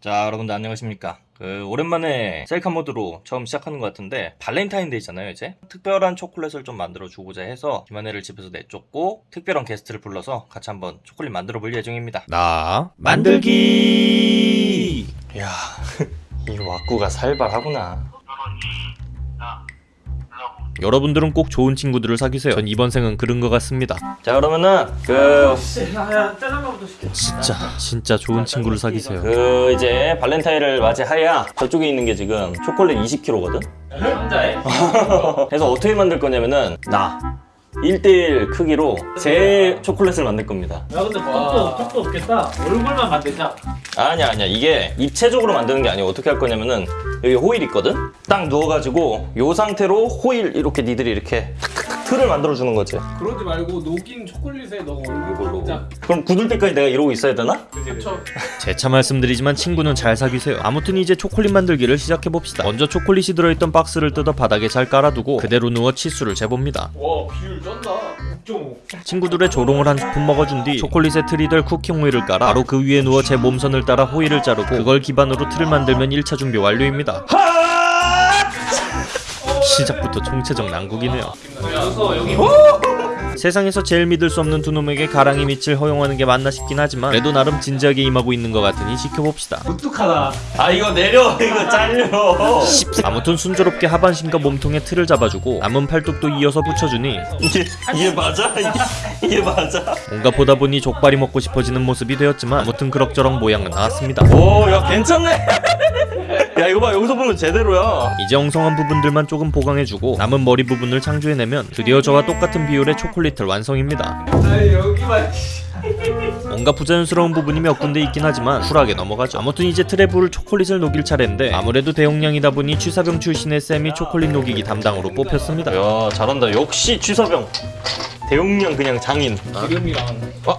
자 여러분들 안녕하십니까 그 오랜만에 셀카 모드로 처음 시작하는 것 같은데 발렌타인데이잖아요 이제 특별한 초콜릿을 좀 만들어 주고자 해서 김한혜를 집에서 내쫓고 특별한 게스트를 불러서 같이 한번 초콜릿 만들어 볼 예정입니다 나 만들기 이야 이 왁구가 살벌하구나 여러분들은 꼭 좋은 친구들을 사귀세요 전 이번 생은 그런 것 같습니다 자 그러면은 그, 야야 짜장면부터 시켜 진짜 진짜 좋은 친구를 사귀세요. 그 이제 발렌타인을 맞이하야 저쪽에 있는 게 지금 초콜릿 20kg거든? 혼자해? 그래서 어떻게 만들 거냐면은 나. 1대1 크기로 제 초콜릿을 만들 겁니다. 야 근데 턱도 턱도 없겠다. 얼굴만 만들자. 아니야 아니야. 이게 입체적으로 만드는 게 아니고 어떻게 할 거냐면은 여기 호일 있거든? 딱 누워가지고 요 상태로 호일 이렇게 니들이 이렇게 탁탁탁 틀을 만들어 주는 거지 그러지 말고 녹인 초콜릿에 너 얼굴 보자. 그럼 굳을 때까지 내가 이러고 있어야 되나? 그쵸? 재차 말씀드리지만 친구는 잘 사귀세요 아무튼 이제 초콜릿 만들기를 시작해봅시다 먼저 초콜릿이 들어있던 박스를 뜯어 바닥에 잘 깔아두고 그대로 누워 치수를 재봅니다 와 비율 쩐다. 6.5. 친구들의 조롱을 한 스푼 먹어준 뒤 초콜릿에 틀이 될 쿠킹 호일을 깔아 바로 그 위에 누워 제 몸선을 따라 호일을 자르고 그걸 기반으로 틀을 만들면 1차 준비 완료입니다 시작부터 총체적 난국이네요. 세상에서 제일 믿을 수 없는 두 놈에게 가랑이 밑을 허용하는 게 맞나 싶긴 하지만 그래도 나름 진지하게 임하고 있는 것 같으니 지켜봅시다. 무뚝하다. 아 이거 내려. 이거 잘려. 아무튼 순조롭게 하반신과 몸통에 틀을 잡아주고 남은 팔뚝도 이어서 붙여주니 이게 이게 맞아? 이게, 이게 맞아? 뭔가 보다 보니 족발이 먹고 싶어지는 모습이 되었지만 아무튼 그럭저럭 모양은 나왔습니다. 오 야 괜찮네 야 이거 봐. 여기서 보면 제대로야. 이제 엉성한 부분들만 조금 보강해주고 남은 머리 부분을 창조해내면 드디어 저와 똑같은 비율의 초콜릿을 완성입니다. 아니 여기만. 뭔가 부자연스러운 부분이 몇 군데 있긴 하지만 쿨하게 넘어가죠. 아무튼 이제 트래블 초콜릿을 녹일 차례인데 아무래도 대용량이다 보니 취사병 출신의 쌤이 초콜릿 녹이기 담당으로 뽑혔습니다. 야 잘한다. 역시 취사병. 대용량 그냥 장인. 기름이랑. 아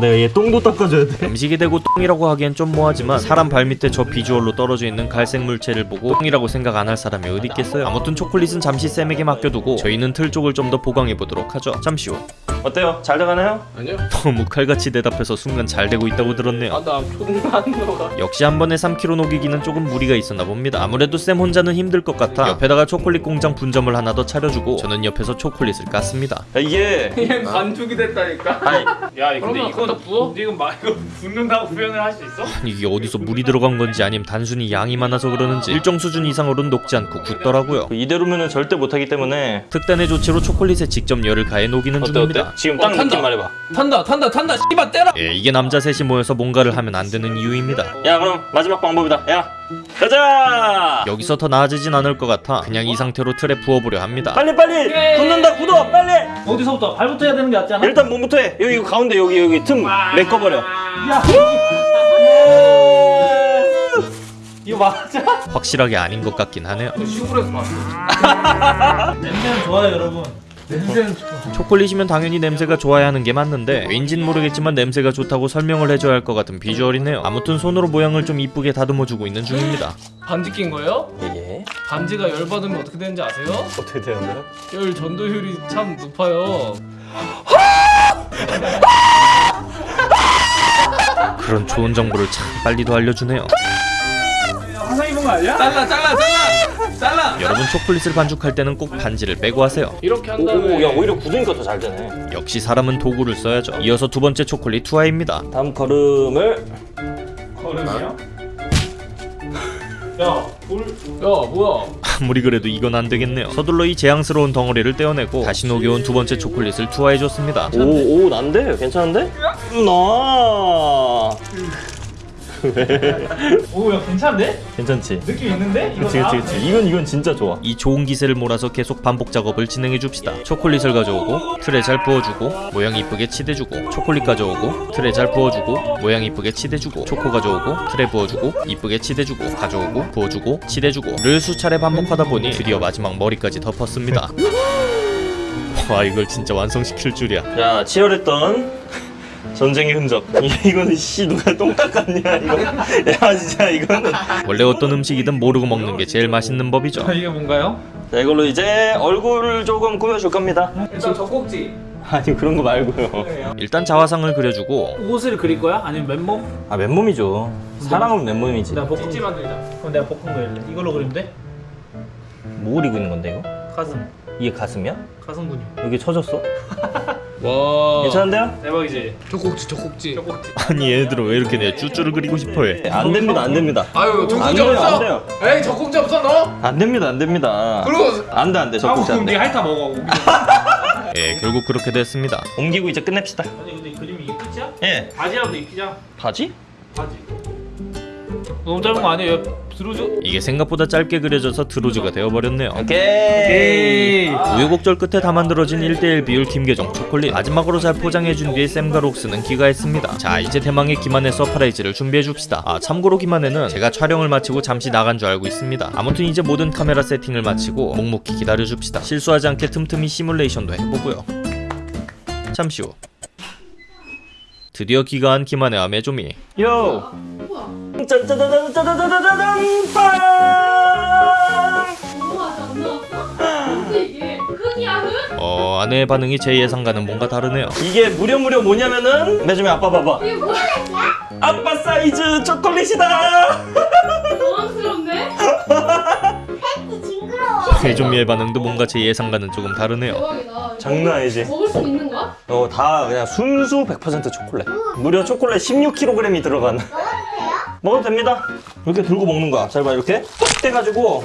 내가 얘 똥도 닦아줘야 돼. 음식이 되고 똥이라고 하기엔 좀 뭐하지만 사람 발밑에 저 비주얼로 떨어져 있는 갈색 물체를 보고 똥이라고 생각 안 할 사람이 어디 있겠어요? 아무튼 초콜릿은 잠시 쌤에게 맡겨두고 저희는 틀 쪽을 좀 더 보강해보도록 하죠. 잠시 후 어때요? 잘 돼가나요? 아니요. 너무 칼같이 대답해서 순간 잘 되고 있다고 들었네요 아나 존나 역시 한 번에 3kg 녹이기는 조금 무리가 있었나 봅니다. 아무래도 쌤 혼자는 힘들 것 같아 옆에다가 초콜릿 공장 분점을 하나 더 차려주고 저는 옆에서 초콜릿을 깠습니다. 야, 이게 얘 반죽이 됐다니까. 아니 야 근데 이건 부어? 지금 막 이거 붓는다고 표현을 할 수 있어? 아니, 이게 어디서 물이 들어간 건지 아니면 단순히 양이 많아서 그러는지 일정 수준 이상으로는 녹지 않고 굳더라고요. 이대로면은 절대 못하기 때문에 특단의 조치로 초콜릿에 직접 열을 가해 녹이는 어때 중입니다. 어때? 지금 어, 딱 탄다. 느낌 말해봐 탄다 탄다 탄다 씨발 때라. 예, 이게 남자 셋이 모여서 뭔가를 하면 안 되는 이유입니다. 야 그럼 마지막 방법이다 야 가자 여기서 더 나아지진 않을 것 같아 그냥 이 상태로 틀에 부어보려 합니다. 빨리 빨리 굳는다 굳어 빨리 어디서부터 발부터 해야 되는 게 낫지 않아? 일단 몸부터 해 여기 이거 가운데 여기 여기 틈 메꿔버려 야 이거 맞아? 확실하게 아닌 것 같긴 하네요. 시골에서 봤어. 냄새는 좋아요 여러분. 초콜릿이면 당연히 냄새가 좋아야 하는 게 맞는데 왠진 모르겠지만 냄새가 좋다고 설명을 해줘야 할 것 같은 비주얼이네요 아무튼 손으로 모양을 좀 이쁘게 다듬어주고 있는 중입니다 반지 낀 거예요? 이게 반지가 열 받으면 어떻게 되는지 아세요? 어떻게 되는데요? 열 전도율이 참 높아요. 그런 좋은 정보를 참 빨리도 알려주네요 항상 입은 거 아니야? 잘라 잘라 잘라. 여러분 초콜릿을 반죽할 때는 꼭 반지를 빼고 하세요 이렇게 한 다음에. 오야 오히려 굳으니까 더 잘 되네 역시 사람은 도구를 써야죠 이어서 두 번째 초콜릿 투하입니다 다음 걸음을 걸음이야? 야 돌... 야 뭐야? 아무리 그래도 이건 안 되겠네요 서둘러 이 재앙스러운 덩어리를 떼어내고 다시 녹여온 두 번째 초콜릿을 투하해줬습니다 오 오 난데 괜찮은데? 나 오야 괜찮은데? 괜찮지? 느낌 있는데? 그치 그치 그치 이건 이건 진짜 좋아 이 좋은 기세를 몰아서 계속 반복 작업을 진행해 줍시다. 초콜릿을 가져오고 틀에 잘 부어주고 모양 이쁘게 치대주고 초콜릿 가져오고 틀에 잘 부어주고 모양 이쁘게 치대주고 초코 가져오고 틀에 부어주고 이쁘게 치대주고 가져오고 부어주고 치대주고 를 수차례 반복하다 보니 드디어 마지막 머리까지 덮었습니다. 와 이걸 진짜 완성시킬 줄이야. 자 치열했던 전쟁의 흔적 이- 이거는 씨 누가 똥 닦았냐 이거 야 진짜 이거는 원래 어떤 음식이든 모르고 먹는 게 제일 맛있는 법이죠. 자 이게 뭔가요? 자 이걸로 이제 얼굴을 조금 꾸며줄 겁니다 일단 젖꼭지. 아니 그런 거 말고요. 일단 자화상을 그려주고 옷을 그릴 거야? 아니면 맨몸? 아 맨몸이죠. 사람은 맨몸이지. 내가 거 만들자. 그럼 내가 거 할래. 이걸로 그리면 돼? 뭐 그리고 있는 건데 이거? 가슴. 이게 가슴이야? 가슴 근육. 여기 쳐졌어? 와. 괜찮은데요? 대박이지. 젖꼭지 젖꼭지. 아니 얘네들은 왜 이렇게 내 쭈쭈를 그리고 싶어해 안 됩니다 안 됩니다. 아유 안 젖꼭지 돼요, 안 없어? 돼요. 에이 젖꼭지 없어 너? 안 됩니다 안 됩니다. 그리고 안돼 안돼 하고 적극지 그럼 안돼. 네 핥아 먹어. 예 결국 그렇게 됐습니다 옮기고 이제 끝냅시다. 아니 근데 그림이 이게 끝이야? 예. 바지라도 입히자. 바지? 바지. 너무 짧은 거 아니에요? 들어줘. 이게 생각보다 짧게 그려져서 드로즈가 되어버렸네요. 오케이. 우여곡절 끝에 다 만들어진 1대1 비율 김계정 초콜릿 마지막으로 잘 포장해준 뒤에 샘과 록스는 귀가했습니다. 자 이제 대망의 김한의 surprise를 준비해줍시다. 아 참고로 김한혜는 제가 촬영을 마치고 잠시 나간 줄 알고 있습니다. 아무튼 이제 모든 카메라 세팅을 마치고 묵묵히 기다려줍시다. 실수하지 않게 틈틈이 시뮬레이션도 해보고요. 잠시 후. 드디어 귀가한 김한혜와 메조미. 요. 빵. 흙? 어 아내의 반응이 제 예상과는 뭔가 다르네요 이게 무려 무려 뭐냐면은 매주미 아빠 봐봐. 이게 뭐야? 아빠 사이즈 초콜릿이다. 당황스럽네? 메조미의 반응도 뭔가 제 예상과는 조금 다르네요 대박이다 장난 아니지. 먹을 수 있는 거야? 어, 다 그냥 순수 100% 초콜릿. 무려 초콜릿 16kg이 들어간. 먹어도 됩니다. 이렇게 들고 먹는 거야. 잘 봐, 이렇게 톡 떼가지고.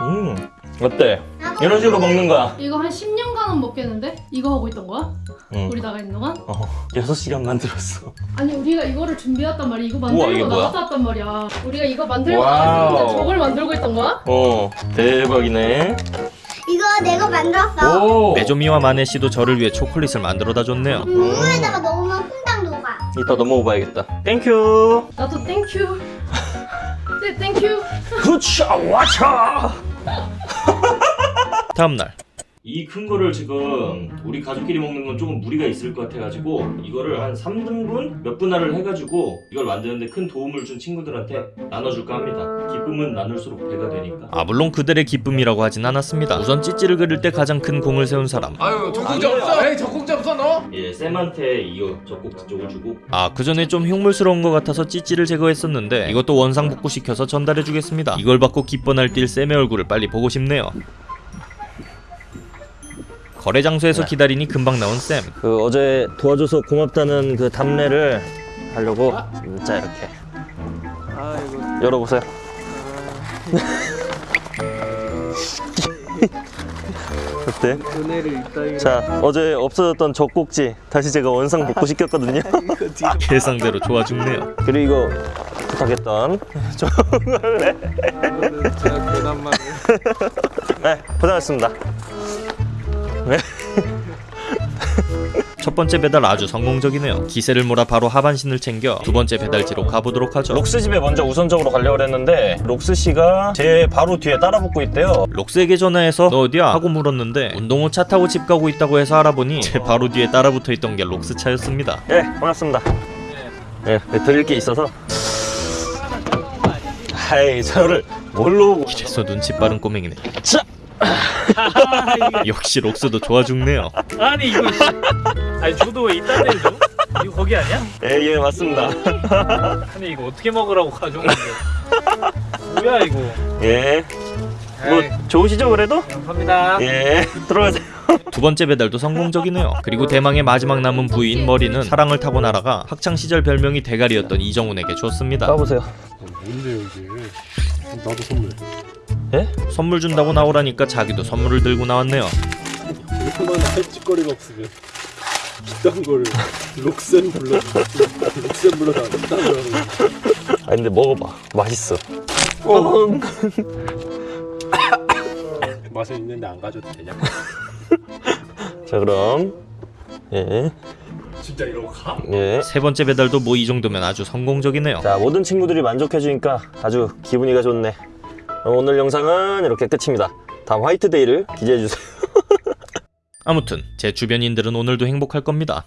음, 어때? 이런 식으로 먹는 거야. 이거 한 10년간은 먹겠는데? 이거 하고 있던 거야? 응. 우리 나가 있는 동안? 어, 6시간 만들었어. 아니 우리가 이거를 준비했단 말이야 이거 만들고? 나갔다 왔단 말이야 우리가 이거 만들고 때 저걸 만들고 있던 거야? 어, 대박이네. 이거 내가 만들었어. 오! 메조미와 마네씨도 저를 위해 초콜릿을 만들어다 줬네요 국물에다가 넣으면 퐁당 녹아. 이따 넘어가야겠다. Thank you. 나도 thank you 네 thank you 굿차, 와차! 다음날 이 큰 거를 지금 우리 가족끼리 먹는 건 조금 무리가 있을 것 같아가지고 이거를 한 3등분 몇 분할을 해가지고 이걸 만드는데 큰 도움을 준 친구들한테 나눠줄까 합니다. 기쁨은 나눌수록 배가 되니까. 아 물론 그들의 기쁨이라고 하진 않았습니다 우선 찌찌를 그릴 때 가장 큰 공을 세운 사람 아유 돼요. 없어? 에이 젖 꼭지 없어? 너? 예, 쌤한테 이거 젖꼭지 쪽을 주고. 아 그전에 좀 흉물스러운 것 같아서 찌찌를 제거했었는데 이것도 원상복구 시켜서 전달해주겠습니다. 이걸 받고 기뻐 날뛸 쌤의 얼굴을 빨리 보고 싶네요. 거래 장소에서 기다리니 금방 나온 쌤. 그 어제 도와줘서 고맙다는 그 답례를 하려고 자 이렇게 열어보세요. 어때? 자 어제 없어졌던 젖꼭지 다시 제가 원상 복구 시켰거든요. 예상대로 좋아 죽네요 그리고 이거 부탁했던 정말래. 네 고생하셨습니다. 첫 번째 배달 아주 성공적이네요 기세를 몰아 바로 하반신을 챙겨 두 번째 배달지로 가보도록 하죠 록스 집에 먼저 우선적으로 가려고 했는데 록스 씨가 제 바로 뒤에 따라 붙고 있대요. 록스에게 전화해서 너 어디야? 하고 물었는데 운동 후 차 타고 집 가고 있다고 해서 알아보니 제 바로 뒤에 따라 붙어 있던 게 록스 차였습니다 예, 반갑습니다. 예, 네, 드릴 게 있어서. 하이, 저를 뭘로. 이래서 눈치 빠른 꼬맹이네 자! 역시 록스도 좋아 죽네요 아니 이거 씨. 아니 저도 왜 이딴 데를 줘? 이거 거기 아니야? 예, 예, 맞습니다. 아니 이거 어떻게 먹으라고 가져온 건데 뭐야 이거 예. 뭐, 좋으시죠, 그래도? 감사합니다 예, 들어가세요. 두 번째 배달도 성공적이네요. 그리고 대망의 마지막 남은 부인 머리는 사랑을 타고 날아가 학창 시절 별명이 대가리였던 이정훈에게 줬습니다. 가보세요. 뭔데요 이게? 나도 선물. 선물 준다고 나오라니까 자기도 선물을 들고 나왔네요. 이거만 할짓거리가 없으면 이딴 거를 록센 불러 록센 불러다 거 하는 거. 아, 근데 먹어봐. 맛있어. 맛은 있는데 안 가져도 되냐? 자, 그럼. 예, 진짜 이러고 가? 예. 세 번째 배달도 뭐 이 정도면 아주 성공적이네요. 자, 모든 친구들이 만족해주니까 아주 기분이가 좋네. 오늘 영상은 이렇게 끝입니다. 다음 화이트데이를 기대해주세요. 아무튼 제 주변인들은 오늘도 행복할 겁니다.